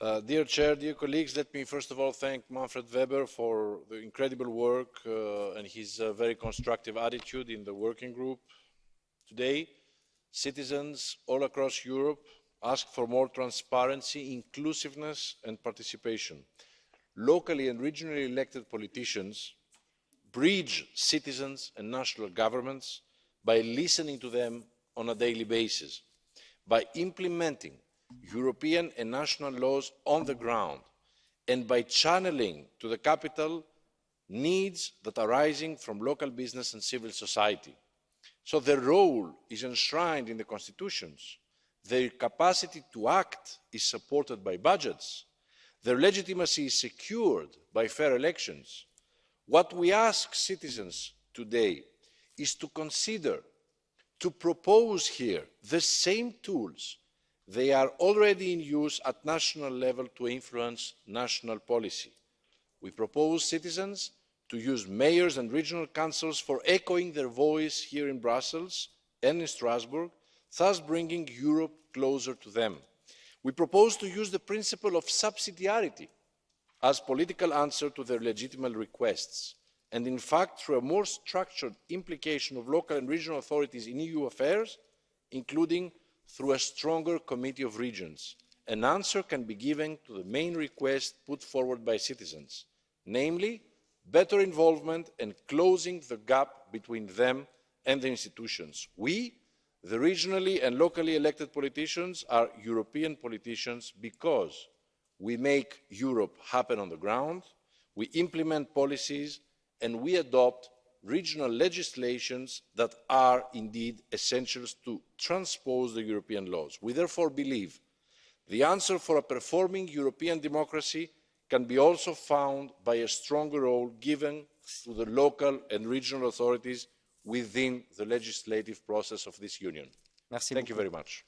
Uh, dear Chair, dear colleagues, let me first of all thank Manfred Weber for the incredible work uh, and his uh, very constructive attitude in the working group. Today, citizens all across Europe ask for more transparency, inclusiveness and participation. Locally and regionally elected politicians bridge citizens and national governments by listening to them on a daily basis, by implementing European and national laws on the ground, and by channelling to the capital needs that are arising from local business and civil society. So their role is enshrined in the constitutions, their capacity to act is supported by budgets, their legitimacy is secured by fair elections. What we ask citizens today is to consider, to propose here the same tools they are already in use at national level to influence national policy. we propose citizens to use mayors and regional councils for echoing their voice here in brussels and in strasbourg thus bringing europe closer to them. we propose to use the principle of subsidiarity as political answer to their legitimate requests and in fact through a more structured implication of local and regional authorities in eu affairs including through a stronger committee of regions an answer can be given to the main request put forward by citizens namely better involvement and closing the gap between them and the institutions. we the regionally and locally elected politicians are european politicians because we make europe happen on the ground we implement policies and we adopt regional legislations that are indeed essential to transpose the european laws. we therefore believe the answer for a performing european democracy can be also found by a stronger role given to the local and regional authorities within the legislative process of this union. thank you very much.